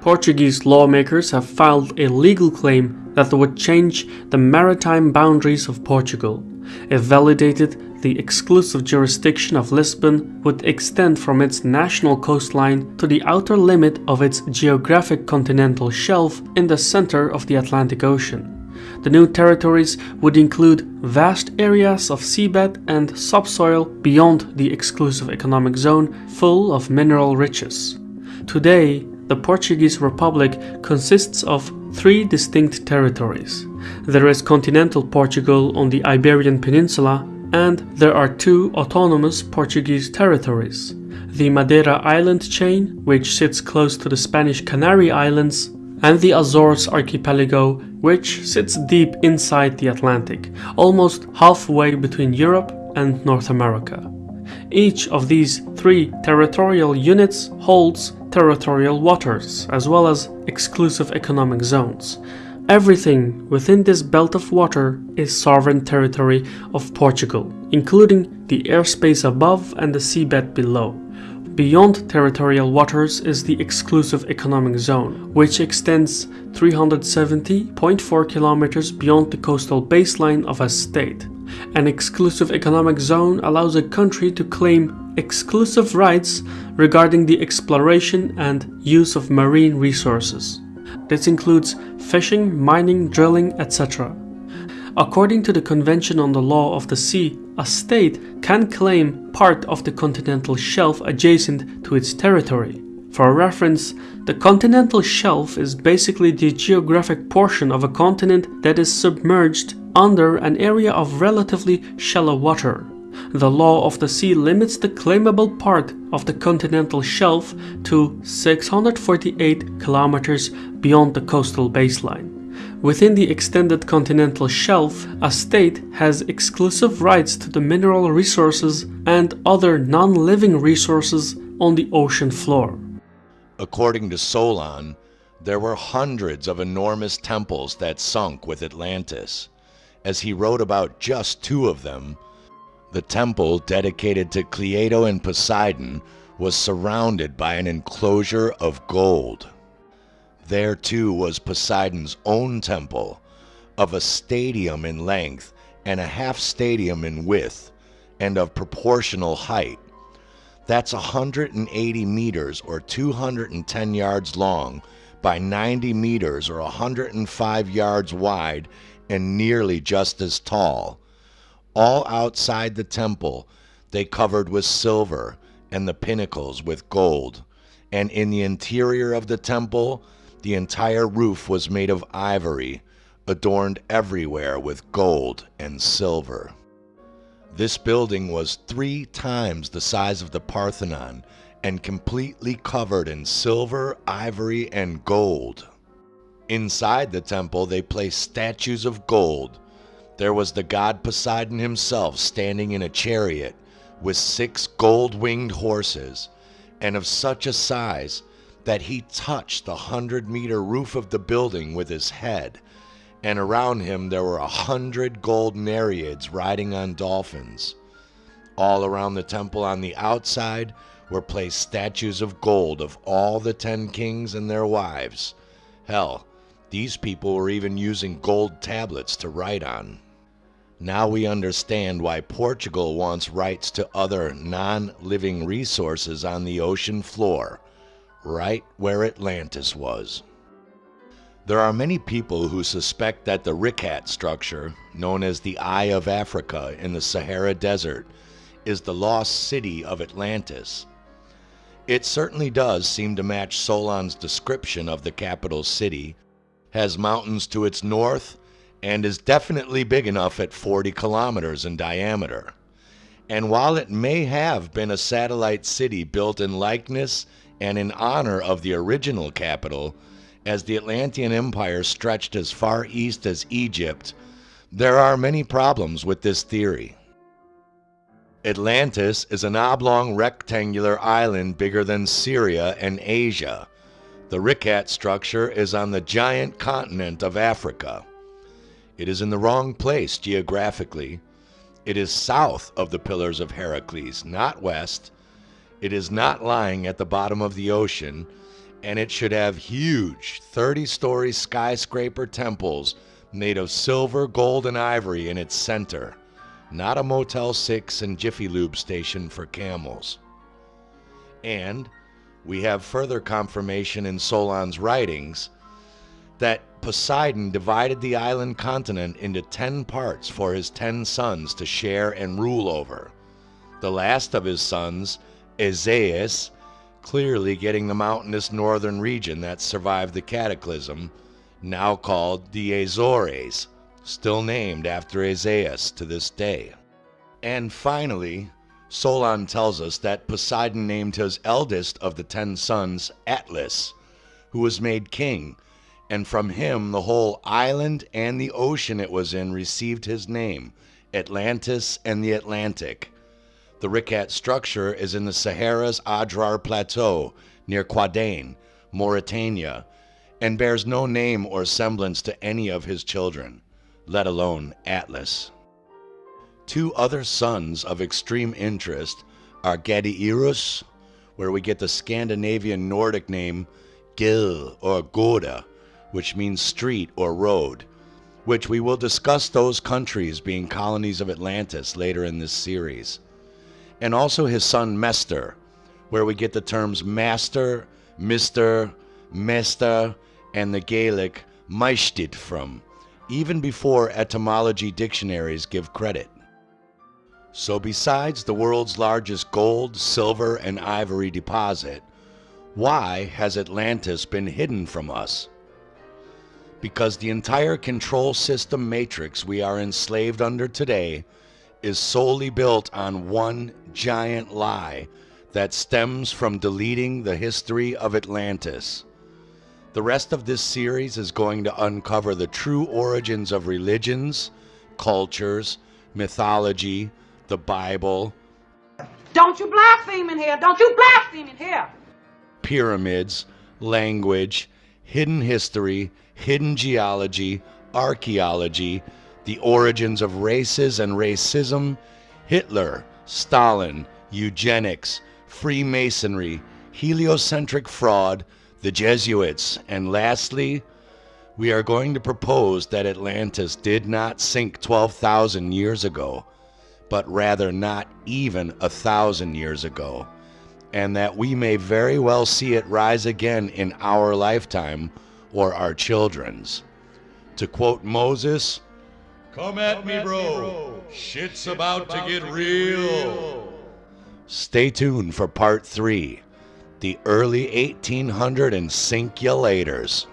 Portuguese lawmakers have filed a legal claim that would change the maritime boundaries of Portugal. If validated, the exclusive jurisdiction of Lisbon would extend from its national coastline to the outer limit of its geographic continental shelf in the center of the Atlantic Ocean. The new territories would include vast areas of seabed and subsoil beyond the exclusive economic zone full of mineral riches. Today, the Portuguese Republic consists of three distinct territories. There is continental Portugal on the Iberian Peninsula, and there are two autonomous Portuguese territories. The Madeira island chain, which sits close to the Spanish Canary Islands, and the Azores archipelago, which sits deep inside the Atlantic, almost halfway between Europe and North America. Each of these three territorial units holds territorial waters, as well as exclusive economic zones. Everything within this belt of water is sovereign territory of Portugal, including the airspace above and the seabed below. Beyond territorial waters is the exclusive economic zone, which extends 370.4 kilometers beyond the coastal baseline of a state. An exclusive economic zone allows a country to claim exclusive rights regarding the exploration and use of marine resources. This includes fishing, mining, drilling, etc. According to the Convention on the Law of the Sea, a state can claim part of the continental shelf adjacent to its territory. For reference, the continental shelf is basically the geographic portion of a continent that is submerged under an area of relatively shallow water. The law of the sea limits the claimable part of the continental shelf to 648 kilometers beyond the coastal baseline. Within the extended continental shelf, a state has exclusive rights to the mineral resources and other non-living resources on the ocean floor. According to Solon, there were hundreds of enormous temples that sunk with Atlantis. As he wrote about just two of them, the temple dedicated to Cleito and Poseidon was surrounded by an enclosure of gold. There too was Poseidon's own temple, of a stadium in length and a half stadium in width, and of proportional height. That's 180 meters or 210 yards long by 90 meters or 105 yards wide and nearly just as tall. All outside the temple they covered with silver and the pinnacles with gold. And in the interior of the temple, the entire roof was made of ivory, adorned everywhere with gold and silver. This building was three times the size of the Parthenon and completely covered in silver, ivory, and gold. Inside the temple, they placed statues of gold. There was the god Poseidon himself standing in a chariot with six gold winged horses, and of such a size that he touched the hundred meter roof of the building with his head, and around him there were a hundred gold nereids riding on dolphins. All around the temple on the outside were placed statues of gold of all the ten kings and their wives. Hell, these people were even using gold tablets to write on. Now we understand why Portugal wants rights to other non living resources on the ocean floor, right where Atlantis was. There are many people who suspect that the Richat structure, known as the Eye of Africa in the Sahara Desert, is the lost city of Atlantis. It certainly does seem to match Solon's description of the capital city has mountains to its north, and is definitely big enough at 40 kilometers in diameter. And while it may have been a satellite city built in likeness and in honor of the original capital, as the Atlantean Empire stretched as far east as Egypt, there are many problems with this theory. Atlantis is an oblong rectangular island bigger than Syria and Asia the Richat structure is on the giant continent of Africa. It is in the wrong place geographically. It is south of the Pillars of Heracles, not west. It is not lying at the bottom of the ocean, and it should have huge 30 story skyscraper temples made of silver, gold, and ivory in its center, not a Motel 6 and Jiffy Lube station for camels. And we have further confirmation in Solon's writings that Poseidon divided the island continent into 10 parts for his 10 sons to share and rule over. The last of his sons, Aezeus, clearly getting the mountainous northern region that survived the cataclysm, now called the Azores, still named after Aezeus to this day. And finally, Solon tells us that Poseidon named his eldest of the ten sons Atlas, who was made king, and from him the whole island and the ocean it was in received his name, Atlantis and the Atlantic. The Richat structure is in the Sahara's Adrar Plateau near Ouadane, Mauritania, and bears no name or semblance to any of his children, let alone Atlas. Two other sons of extreme interest are Gadeirus, where we get the Scandinavian Nordic name Gil or Goda, which means street or road, which we will discuss those countries being colonies of Atlantis later in this series. And also his son Mestor, where we get the terms master, mister, mester, and the Gaelic Maistid from, even before etymology dictionaries give credit. So, besides the world's largest gold, silver, and ivory deposit, why has Atlantis been hidden from us? Because the entire control system matrix we are enslaved under today is solely built on one giant lie that stems from deleting the history of Atlantis. The rest of this series is going to uncover the true origins of religions, cultures, mythology, the Bible. Don't you blaspheme in here! Don't you blaspheme in here! Pyramids, language, hidden history, hidden geology, archaeology, the origins of races and racism, Hitler, Stalin, eugenics, Freemasonry, heliocentric fraud, the Jesuits, and lastly, we are going to propose that Atlantis did not sink 12,000 years ago but rather not even a thousand years ago, and that we may very well see it rise again in our lifetime or our children's. To quote Moses, Come at, me, bro. Shit's about, to get, real. Stay tuned for part three the early 1800 and sink you laters.